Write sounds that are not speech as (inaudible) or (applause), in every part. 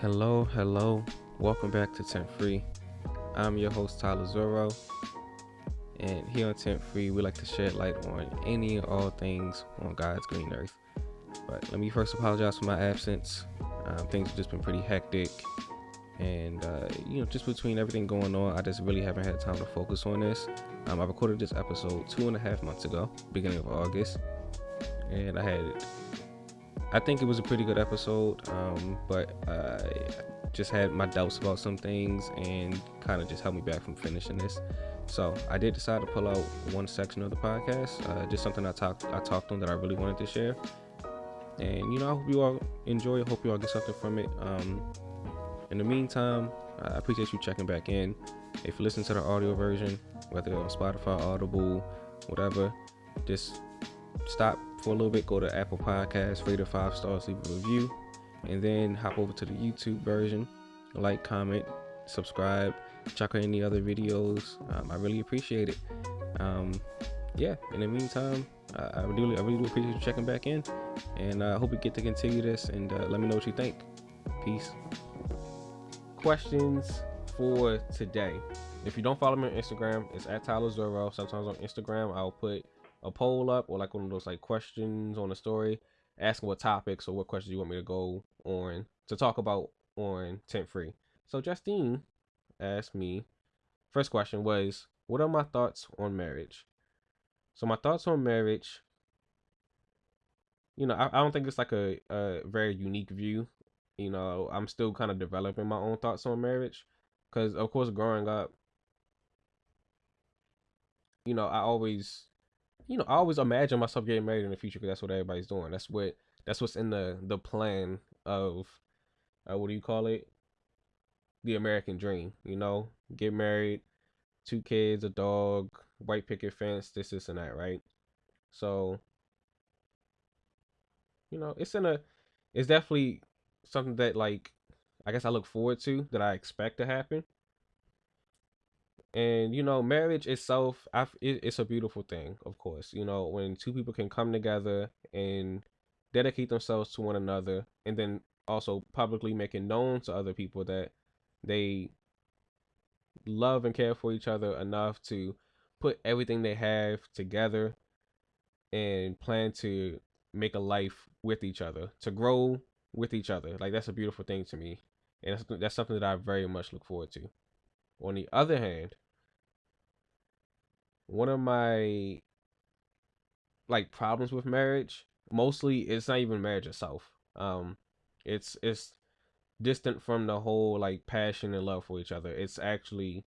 Hello, hello. Welcome back to Tent Free. I'm your host Tyler Zoro. And here on Tent Free, we like to shed light on any and all things on God's green earth. But let me first apologize for my absence. Um, things have just been pretty hectic. And, uh, you know, just between everything going on, I just really haven't had time to focus on this. Um, I recorded this episode two and a half months ago, beginning of August. And I had I think it was a pretty good episode, um, but I just had my doubts about some things and kind of just held me back from finishing this. So I did decide to pull out one section of the podcast, uh, just something I talked I talked on that I really wanted to share. And you know, I hope you all enjoy. I hope you all get something from it. Um, in the meantime, I appreciate you checking back in. If you listen to the audio version, whether on Spotify, Audible, whatever, just stop for a little bit, go to Apple Podcasts, rate a five stars, leave a review, and then hop over to the YouTube version, like, comment, subscribe, check out any other videos. Um, I really appreciate it. Um, yeah, in the meantime, I, I really, I really do appreciate you checking back in, and I uh, hope we get to continue this. And uh, let me know what you think. Peace. Questions for today. If you don't follow me on Instagram, it's at Tyler Zoro. Sometimes on Instagram, I'll put a poll up or like one of those like questions on the story, asking what topics or what questions you want me to go on to talk about on Tent Free. So Justine asked me, first question was, what are my thoughts on marriage? So my thoughts on marriage, you know, I, I don't think it's like a, a very unique view. You know, I'm still kind of developing my own thoughts on marriage. Because, of course, growing up, you know, I always you know, I always imagine myself getting married in the future because that's what everybody's doing. That's what that's what's in the the plan of uh, what do you call it? The American dream. You know, get married, two kids, a dog, white picket fence, this, this, and that, right? So, you know, it's in a, it's definitely something that like, I guess I look forward to that I expect to happen and you know marriage itself it's a beautiful thing of course you know when two people can come together and dedicate themselves to one another and then also publicly making known to other people that they love and care for each other enough to put everything they have together and plan to make a life with each other to grow with each other. Like that's a beautiful thing to me. And that's something that i very much look forward to. On the other hand, one of my like problems with marriage, mostly it's not even marriage itself. Um it's it's distant from the whole like passion and love for each other. It's actually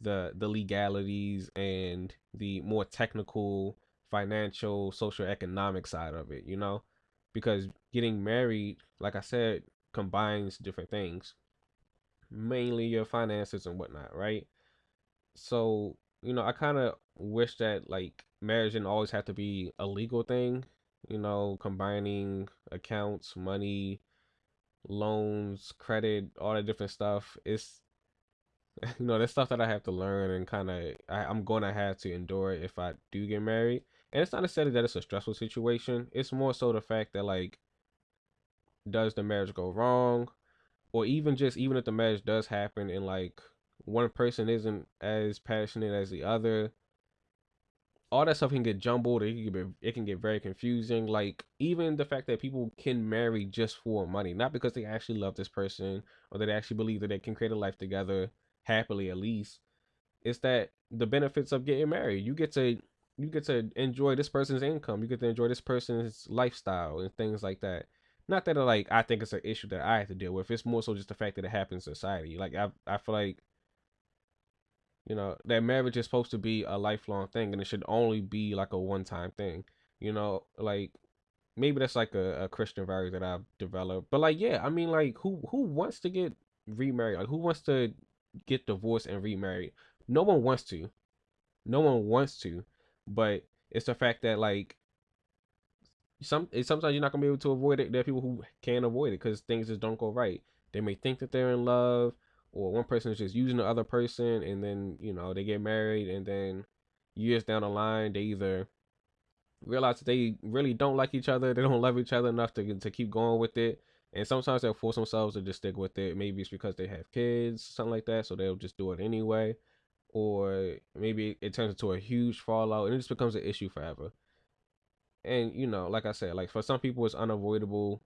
the the legalities and the more technical financial social economic side of it you know because getting married like i said combines different things mainly your finances and whatnot, right? So, you know, I kind of wish that like marriage didn't always have to be a legal thing, you know, combining accounts, money, loans, credit, all that different stuff. It's, (laughs) you know, that's stuff that I have to learn and kind of I'm to have to endure if I do get married. And it's not necessarily that it's a stressful situation. It's more so the fact that like, does the marriage go wrong? or even just even if the marriage does happen and like one person isn't as passionate as the other all that stuff can get jumbled it can get, it can get very confusing like even the fact that people can marry just for money not because they actually love this person or that they actually believe that they can create a life together happily at least it's that the benefits of getting married you get to you get to enjoy this person's income you get to enjoy this person's lifestyle and things like that not that like I think it's an issue that I have to deal with. It's more so just the fact that it happens in society. Like I I feel like you know that marriage is supposed to be a lifelong thing and it should only be like a one time thing. You know, like maybe that's like a, a Christian value that I've developed. But like yeah, I mean like who who wants to get remarried? Like who wants to get divorced and remarried? No one wants to. No one wants to. But it's the fact that like some sometimes you're not gonna be able to avoid it. There are people who can't avoid it because things just don't go right. They may think that they're in love, or one person is just using the other person, and then you know they get married, and then years down the line they either realize that they really don't like each other, they don't (laughs) love each other enough to to keep going with it, And sometimes they'll force themselves to just stick with it. Maybe it's because they have kids, something like that, so they'll just do it anyway. Or maybe it turns into a huge fallout and it just becomes an issue forever. And you know, like I said, like for some people it's unavoidable.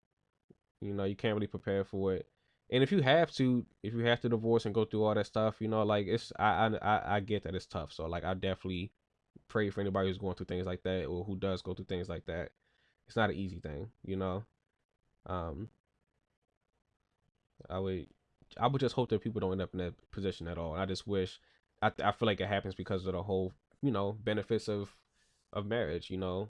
You know, you can't really prepare for it. And if you have to, if you have to divorce and go through all that stuff, you know, like it's I I I get that it's tough. So like I definitely pray for anybody who's going through things like that or who does go through things like that. It's not an easy thing, you know. Um, I would I would just hope that people don't end up in that position at all. I just wish I I feel like it happens because of the whole you know benefits of of marriage. You know,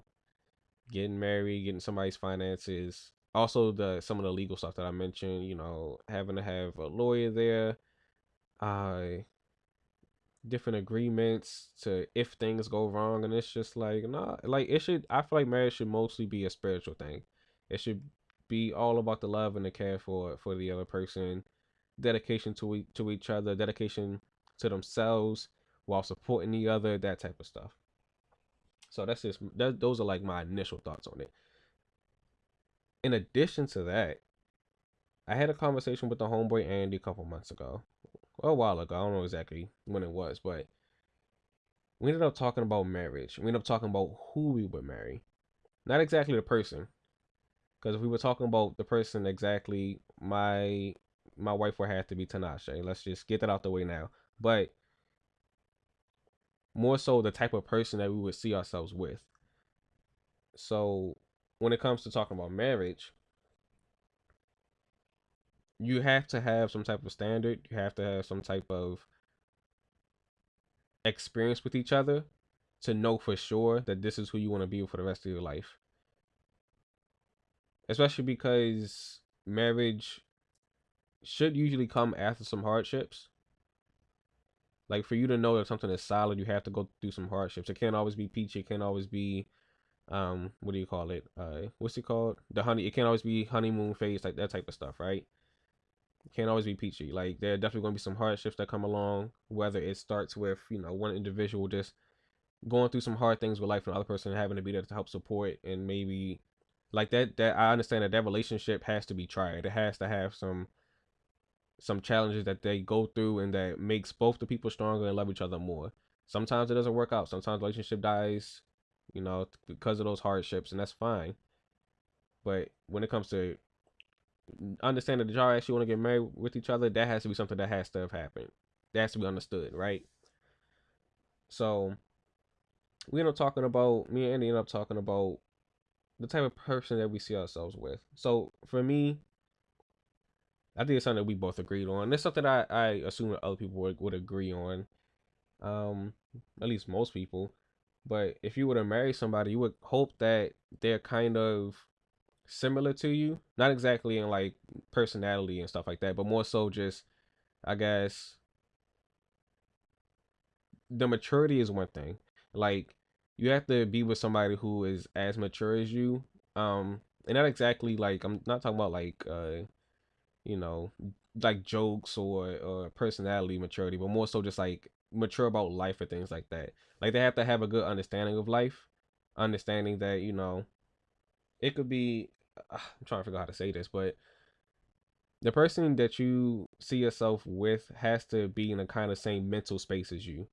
getting married, getting somebody's finances, also the some of the legal stuff that I mentioned. You know, having to have a lawyer there. Uh, different agreements to if things go wrong and it's just like nah like it should i feel like marriage should mostly be a spiritual thing it should be all about the love and the care for for the other person dedication to e- to each other dedication to themselves while supporting the other that type of stuff so that's just that, those are like my initial thoughts on it in addition to that i had a conversation with the homeboy andy a couple months ago a while ago. I don't know exactly when it was, but we ended up talking about marriage. We ended up talking about who we would marry, not exactly the person. Because if we were talking about the person exactly, my my wife would have to be Tanasha. Let's just get that out the way now. But more so the type of person that we would see ourselves with. So when it comes to talking about marriage, you have to have some type of standard. You have to have some type of experience with each other to know for sure that this is who you want to be for the rest of your life. Especially because marriage should usually come after some hardships. Like for you to know that something is solid, you have to go through some hardships. It can't always be peachy. It can't always be, um, what do you call it? Uh, what's it called? The honey. It can't always be honeymoon phase, like that type of stuff, right? can't always be peachy. Like there are definitely going to be some hardships that come along. Whether it starts with you know one individual just going through some hard things with life, and the other person having to be there to help support, and maybe like that. That I understand that that relationship has to be tried. It has to have some some challenges that they go through, and that makes both the people stronger and love each other more. Sometimes it doesn't work out. Sometimes relationship dies, you know, because of those hardships, and that's fine. But when it comes to understanding that y'all actually want to get married with each other, that has to be something that has to have happened. That has to be understood, right? So we end up talking about me and Andy end up talking about the type of person that we see ourselves with. So for me, I think it's something that we both agreed on. It's something I, I assume that other people would, would agree on. Um, at least most people. But if you were to marry somebody, you would hope that they're kind of similar to you. Not exactly in like personality and stuff like that, but more so just I guess the maturity is one thing. Like you have to be with somebody who is as mature as you. Um and not exactly like I'm not talking about like uh you know like jokes or or personality maturity, but more so just like mature about life or things like that. Like they have to have a good understanding of life, understanding that, you know, it could be uh, I'm trying to figure out how to say this, but the person that you see yourself with has to be in the kind of same mental space as you.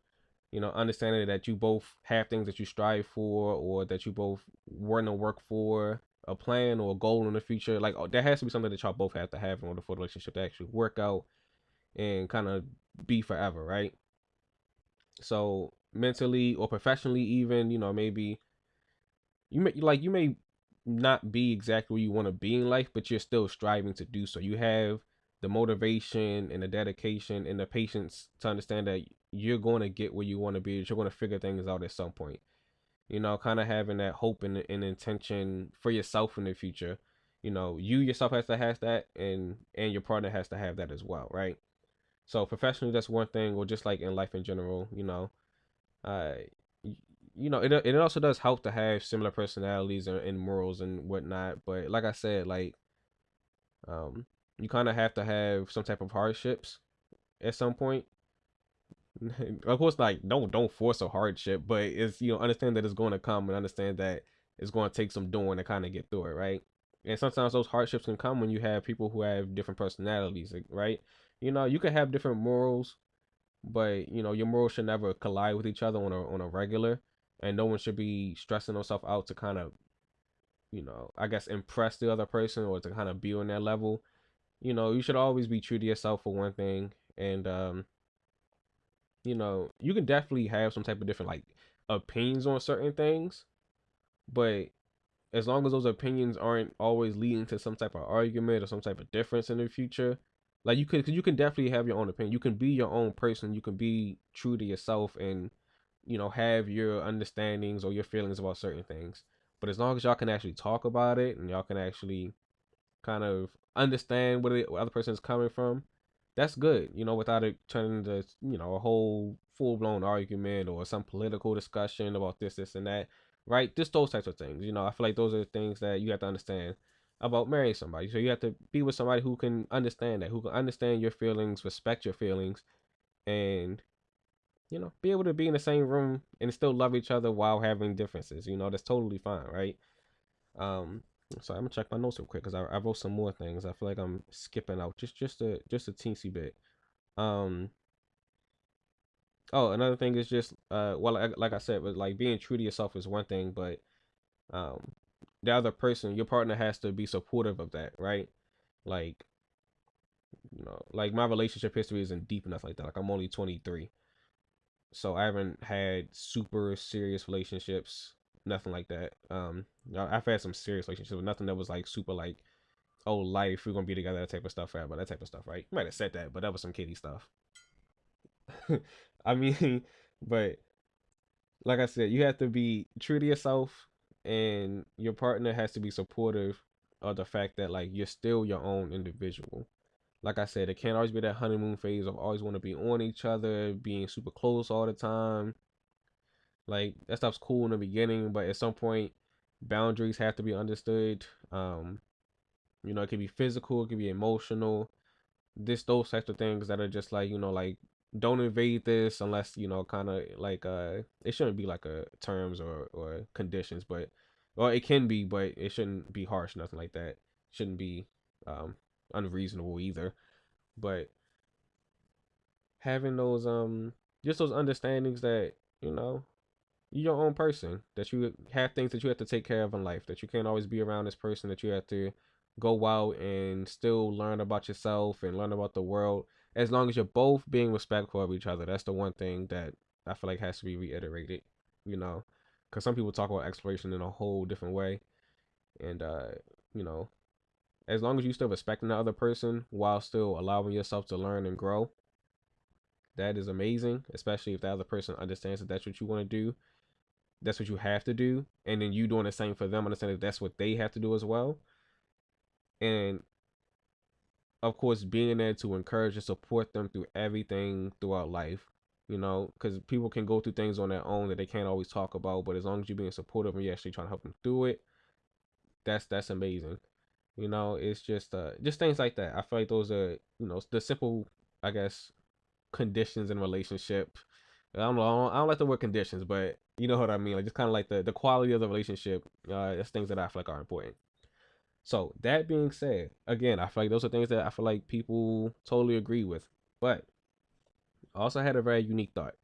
You know, understanding that you both have things that you strive for, or that you both want to work for, a plan or a goal in the future. Like oh, that has to be something that y'all both have to have in order for the relationship to actually work out and kind of be forever, right? So mentally or professionally, even you know maybe you may like you may not be exactly where you want to be in life, but you're still striving to do so. You have the motivation and the dedication and the patience to understand that you're going to get where you want to be. You're going to figure things out at some point. You know, kind of having that hope and, and intention for yourself in the future. You know, you yourself has to have that, and and your partner has to have that as well, right? So professionally, that's one thing, or just like in life in general. You know, uh, you know, it it also does help to have similar personalities and, and morals and whatnot. But like I said, like, um, you kind of have to have some type of hardships at some point. (laughs) of course, like don't don't force a hardship, but it's you know understand that it's going to come and understand that it's going to take some doing to kind of get through it, right? and sometimes those hardships can come when you have people who have different personalities, right? You know, you can have different morals, but you know your morals should never collide with each other on a on a regular, and no one should be stressing themselves out to kind of, you know, I guess impress the other person or to kind of be on that level. You know, you should always be true to yourself for one thing, and um, you know, you can definitely have some type of different like opinions on certain things, but as long as those opinions aren't always leading to some type of argument or some type of difference in the future, like you could, cause you can definitely have your own opinion. You can be your own person. You can be true to yourself and, you know, have your understandings or your feelings about certain things. But as long as y'all can actually talk about it and y'all can actually kind of understand where the other person is coming from, that's good. You know, without it turning into, you know, a whole full blown argument or some political discussion about this, this, and that right? Just those types of things. You know, I feel like those are things that you have to understand about marrying somebody. So you have to be with somebody who can understand that, who can understand your feelings, respect your feelings, and you know, be able to be in the same room and still love each other while having differences. You know, that's totally fine, right? Um, so I'm gonna check my notes real quick because I, I wrote some more things. I feel like I'm skipping out just just a just a teensy bit. Um, Oh, another thing is just uh well like, like I said, but like being true to yourself is one thing, but um the other person, your partner has to be supportive of that, right? Like you know, like my relationship history isn't deep enough like that. Like I'm only 23. So I haven't had super serious relationships, nothing like that. Um I've had some serious relationships, but nothing that was like super like oh life, we're gonna be together, that type of stuff, but that type of stuff, right? You might have said that, but that was some kiddie stuff. (laughs) I mean, (laughs) but like I said, you have to be true to yourself, and your partner has to be supportive of the fact that like you're still your own individual. Like I said, it can't always be that honeymoon phase of always want to be on each other, being super close all the time. Like that stuff's cool in the beginning, but at some point, boundaries have to be understood. Um, you know, it can be physical, it can be emotional. This those types of things that are just like you know like don't invade this unless you know kind of like uh it shouldn't be like a terms or or conditions but well it can be but it shouldn't be harsh nothing like that. Shouldn't be um unreasonable either. But having those um just those understandings that you know you're your own person that you have things that you have to take care of in life that you can't always be around this person that you have to go out and still learn about yourself and learn about the world as long as you're both being respectful of each other. That's the one thing that I feel like has to be reiterated, you know, because some people talk about exploration in a whole different way. And, uh, you know, as long as you still respecting the other person while still allowing yourself to learn and grow, that is amazing, especially if the other person understands that that's what you want to do. That's what you have to do. And then you doing the same for them, understand that that's what they have to do as well. And of course, being there to encourage and support them through everything throughout life. You know, because people can go through things on their own that they can't always talk about. But as long as you're being supportive and you're actually trying to help them through it, that's that's amazing. You know, it's just uh just things like that. I feel like those are you know the simple, I guess, conditions in relationship. I don't know. I don't, like the word conditions, but you know what I mean. Like just kind of like the the quality of the relationship. Uh, that's things that I feel like are important. So that being said, again, I feel like those are things that I feel like people totally agree with. But I also had a very unique thought.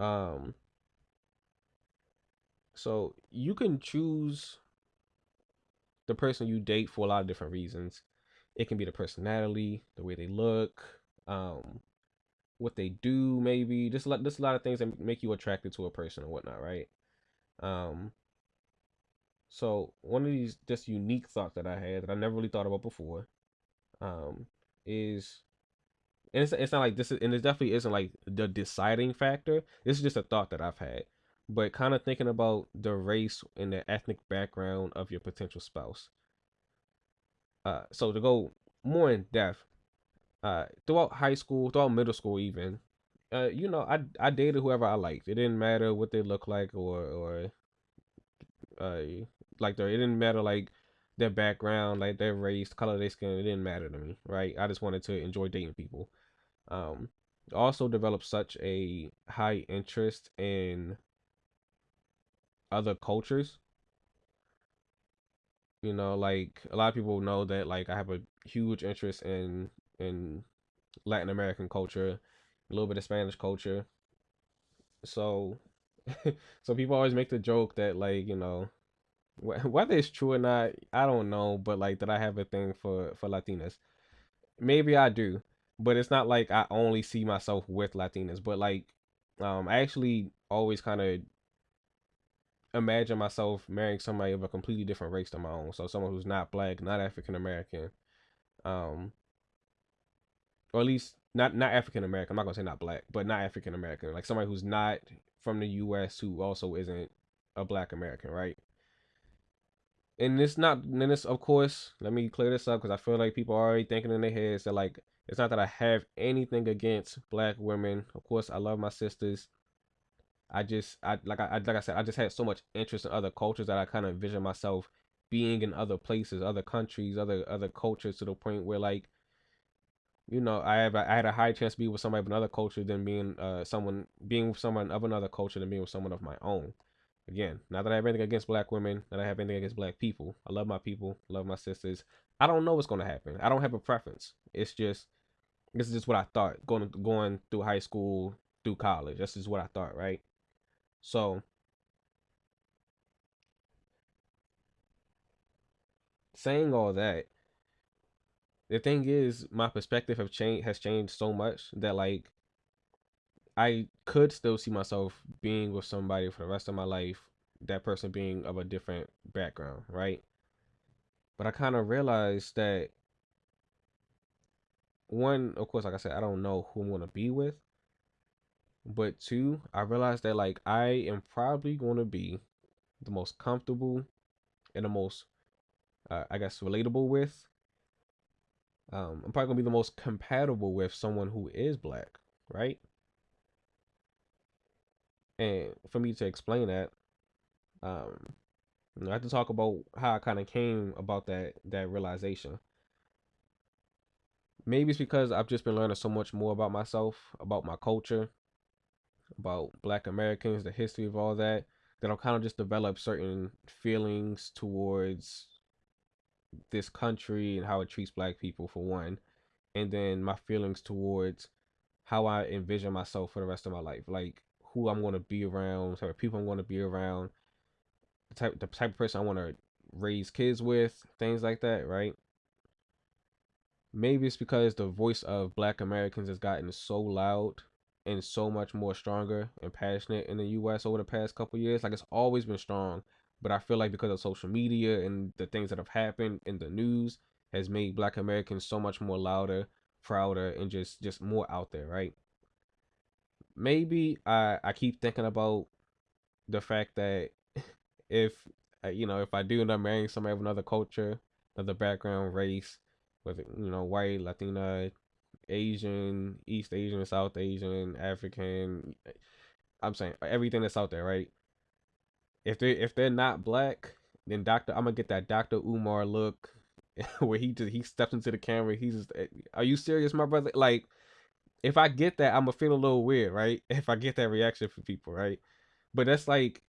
Um so you can choose the person you date for a lot of different reasons. It can be the personality, the way they look, um, what they do, maybe just like just a lot of things that make you attracted to a person or whatnot, right? Um, so one of these just unique thoughts that I had that I never really thought about before, um, is and it's it's not like this is and it definitely isn't like the deciding factor. This is just a thought that I've had. But kind of thinking about the race and the ethnic background of your potential spouse. Uh so to go more in depth, uh throughout high school, throughout middle school even, uh, you know, I I dated whoever I liked. It didn't matter what they looked like or or uh like their it didn't matter like their background, like their race, color of their skin, it didn't matter to me, right? I just wanted to enjoy dating people. Um also developed such a high interest in other cultures You know, like a lot of people know that like I have a huge interest in in Latin American culture, a little bit of Spanish culture. So (laughs) so people always make the joke that like, you know, whether it's true or not, I don't know, but like that I have a thing for for Latinas. Maybe I do, but it's not like I only see myself with Latinas, but like um I actually always kind of imagine myself marrying somebody of a completely different race than my own. So someone who's not black, not African American, um, or at least not not African American. I'm not gonna say not black, but not African American. Like somebody who's not from the U.S. who also isn't a black American, right? And it's not, and it's of course. Let me clear this up because I feel like people are already thinking in their heads that like it's not that I have anything against black women. Of course, I love my sisters. I just I like I like I said I just had so much interest in other cultures that I kind of envision myself being in other places, other countries, other other cultures to the point where like you know I have I had a high chance to be with somebody of another culture than being uh someone being with someone of another culture than being with someone of my own. Again, not that I have anything against black women, that I have anything against black people. I love my people, love my sisters. I don't know what's gonna happen. I don't have a preference. It's just this is just what I thought going going through high school, through college. This is what I thought, right? So saying all that, the thing is, my perspective have changed has changed so much that like I could still see myself being with somebody for the rest of my life, that person being of a different background, right? But I kind of realized that one, of course, like I said, I don't know who I'm gonna be with, but two, I realized that like I am probably gonna be the most comfortable and the most uh, I guess relatable with. Um, I'm probably gonna be the most compatible with someone who is black, right? And for me to explain that, um, you know, I have to talk about how I kind of came about that that realization. Maybe it's because I've just been learning so much more about myself, about my culture, about Black Americans, the history of all that, that I've kind of just developed certain feelings towards this country and how it treats Black people for one, and then my feelings towards how I envision myself for the rest of my life, like who I'm going to be around, type of people I'm going to be around, the type the type of person I want to raise kids with, things like that, right? Maybe it's because the voice of Black Americans has gotten so loud and so much more stronger and passionate in the US over the past couple years. Like it's always been strong, but I feel like because of social media and the things that have happened in the news has made black Americans so much more louder, prouder and just just more out there, right? Maybe I I keep thinking about the fact that (laughs) if uh, you know, if I do end up marrying somebody of another culture, another background, race, whether you know, white, Latina, Asian, East Asian, South Asian, African. I'm saying everything that's out there, right? If they if they're not black, then Doctor, I'm gonna get that Doctor Umar look, (laughs) where he just he steps into the camera. He's just, are you serious, my brother? Like, if I get that, I'm gonna feel a little weird, right? (laughs) If I get that reaction from people, right? But that's like,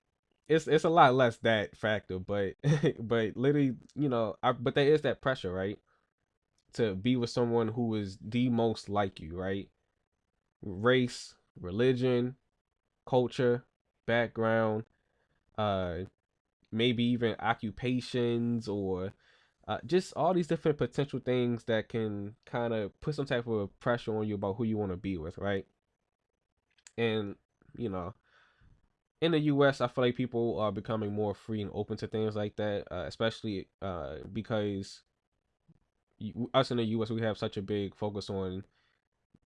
it's it's a lot less that factor, but (laughs) but literally, you know, I, but there is that pressure, right? to be with someone who is the most like you, right? Race, religion, culture, background, uh maybe even occupations or uh, just all these different potential things that can kind of put some type of pressure on you about who you want to be with, right? And you know, in the U.S., I feel like people are becoming more free and open to things like that, uh, especially uh, because us in the U.S. we have such a big focus on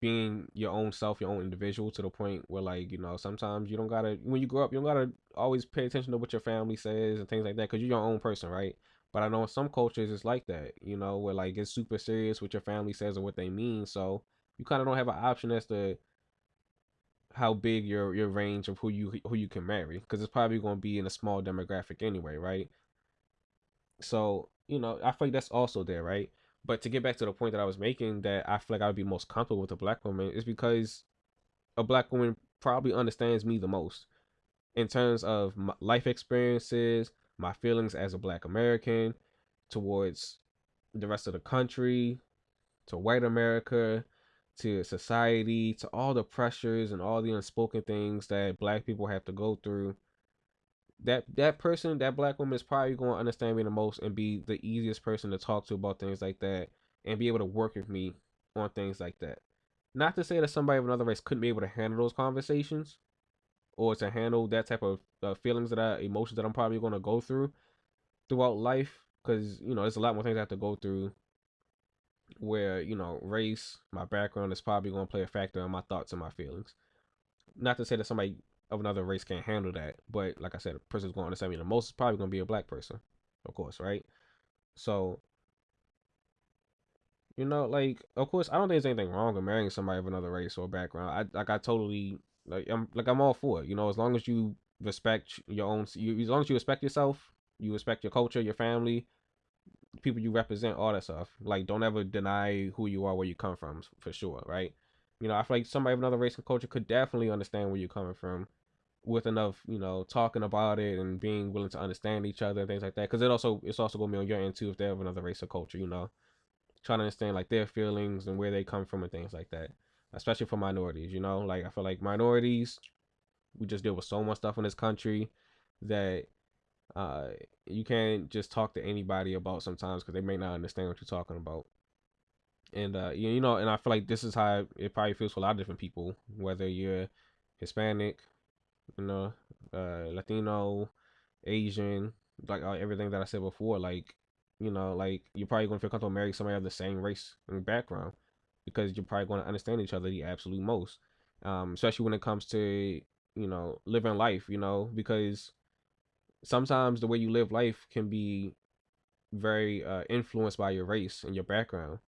being your own self, your own individual, to the point where like you know sometimes you don't gotta when you grow up you don't gotta always pay attention to what your family says and things like that because you're your own person, right? But I know in some cultures it's like that, you know, where like it's super serious what your family says and what they mean. So you kind of don't have an option as to how big your your range of who you who you can marry because it's probably going to be in a small demographic anyway, right? So you know I feel like that's also there, right? But to get back to the point that I was making, that I feel like I would be most comfortable with a black woman is because a black woman probably understands me the most in terms of life experiences, my feelings as a black American, towards the rest of the country, to white America, to society, to all the pressures and all the unspoken things that black people have to go through. That that person, that black woman is probably going to understand me the most and be the easiest person to talk to about things like that and be able to work with me on things like that. Not to say that somebody of another race couldn't be able to handle those conversations or to handle that type of uh, feelings that I, emotions that I'm probably going to go through throughout life. Because, you know, there's a lot more things I have to go through where, you know, race, my background is probably going to play a factor in my thoughts and my feelings. Not to say that somebody of another race can't handle that, but like I said, a person's going to understand me the most is probably going to be a black person, of course, right? So you know, like of course, I don't think there's anything wrong with marrying somebody of another race or background. I like I totally like I'm like I'm all for it. You know, as long as you respect your own, you, as long as you respect yourself, you respect your culture, your family, people you represent, all that stuff. Like, don't ever deny who you are, where you come from, for sure, right? You know, I feel like somebody of another race and culture could definitely understand where you're coming from with enough, you know, talking about it and being willing to understand each other and things like that. Because it also it's also gonna be on your end too if they have another race or culture, you know trying to understand like their feelings and where they come from and things like that. Especially for minorities, you know, like I feel like minorities, we just deal with so much stuff in this country that uh you can't just talk to anybody about sometimes because they may not understand what you're talking about. And uh you, know, and I feel like this is how it probably feels for a lot of different people, whether you're Hispanic, you know, uh Latino, Asian, like uh, everything that I said before, like you know, like you're probably to feel comfortable marrying somebody of the same race and background because you're probably going to understand each other the absolute most. Um, especially when it comes to you know living life, you know, because sometimes the way you live life can be very uh, influenced by your race and your background.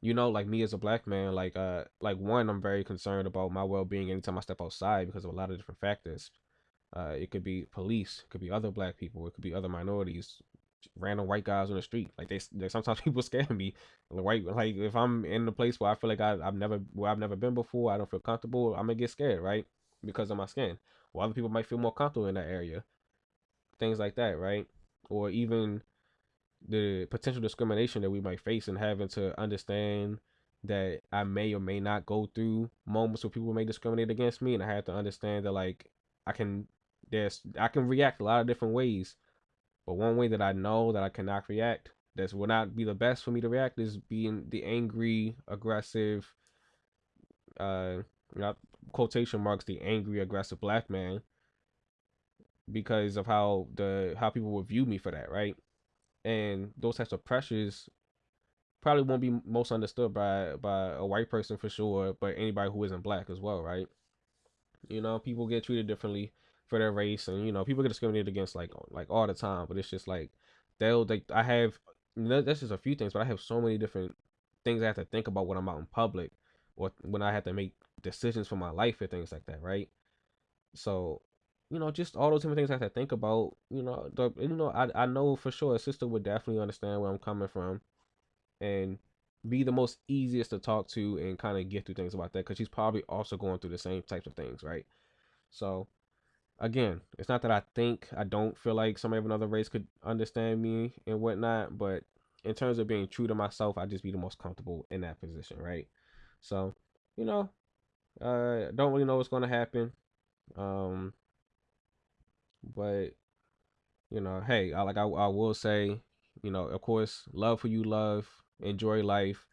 You know, like me as a black man, like uh, like one, I'm very concerned about my well being anytime I step outside because of a lot of different factors. Uh, it could be police, it could be other black people, it could be other minorities, random white guys on the street. Like they, they sometimes (laughs) people scare me. Like like if I'm in a place where I feel like I've never, where I've never been before, I don't feel comfortable. I'm gonna get scared, right? Because of my skin. Well, other people might feel more comfortable in that area. Things like that, right? Or even the potential discrimination that we might face and having to understand that I may or may not go through moments where people may discriminate against me, and I have to understand that like I can there's I can react a lot of different ways but one way that I know that I cannot react, that will not be the best for me to react, is being the angry, aggressive, uh, not quotation marks, the angry, aggressive black man, because of how the how people will view me for that, right? And those types of pressures probably won't be most understood by by a white person for sure, but anybody who isn't black as well, right? You know, people get treated differently for their race, and you know people get discriminated against like like all the time. But it's just like they'll like I have that's just a few things, but I have so many different things I have to think about when I'm out in public or when I have to make decisions for my life and things like that, right? So, you know, just all those different things I have to think about. You know, the, you know, I I know for sure a sister would definitely understand where I'm coming from, and be the most easiest to talk to and kind of get through things about that because she's probably also going through the same types of things, right? So, again, it's not that I think I don't feel like somebody of another race could understand me and whatnot, but in terms of being true to myself, I just be the most comfortable in that position, right? So, you know, uh, don't really know what's to happen. Um, but you know, hey, I, like I, I will say, you know, of course, love who you love, enjoy life,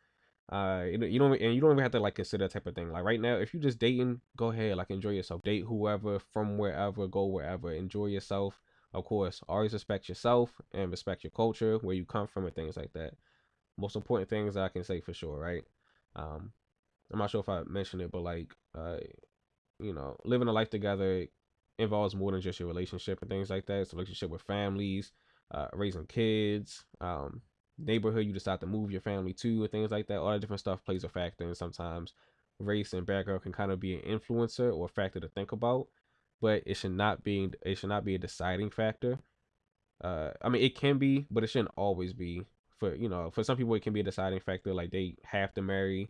uh, you, don't and you don't even have to like consider that type of thing. Like right now, if you're just dating, go ahead, like enjoy yourself. Date whoever from wherever, go wherever, enjoy yourself. Of course, always respect yourself and respect your culture, where you come from, and things like that. Most important things I can say for sure, right? Um, I'm not sure if I mentioned it, but like, uh, you know, living a life together involves more than just your relationship and things like that. It's a relationship with families, uh, raising kids, um, neighborhood you decide to move your family to, or things like that. All that different stuff plays a factor, and sometimes race and background can kind of be an influencer or a factor to think about, but it should not be it should not be a deciding factor. Uh, I mean, it can be, but it shouldn't always be. For you know, for some people, it can be a deciding factor. Like they have to marry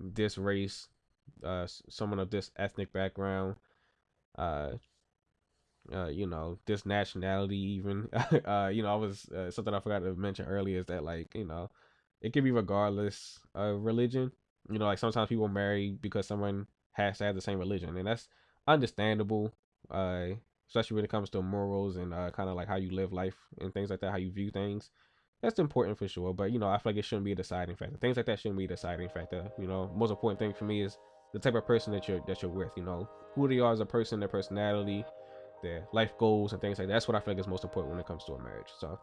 this race, uh, someone of this ethnic background. Uh, uh, you know, this nationality even. (laughs) uh, you know, I was uh, something I forgot to mention earlier is that like, you know, it can be regardless of religion. You know, like sometimes people marry because someone has to have the same religion, and that's understandable. Uh, especially when it comes to morals and uh, kind of like how you live life and things like that, how you view things. That's important for sure. But you know, I feel like it shouldn't be a deciding factor. Things like that shouldn't be a deciding factor. You know, most important thing for me is the type of person that you're that you're with. You know, who they are as a person, their personality, their life goals, and things like that. That's what I feel like is most important when it comes to a marriage. So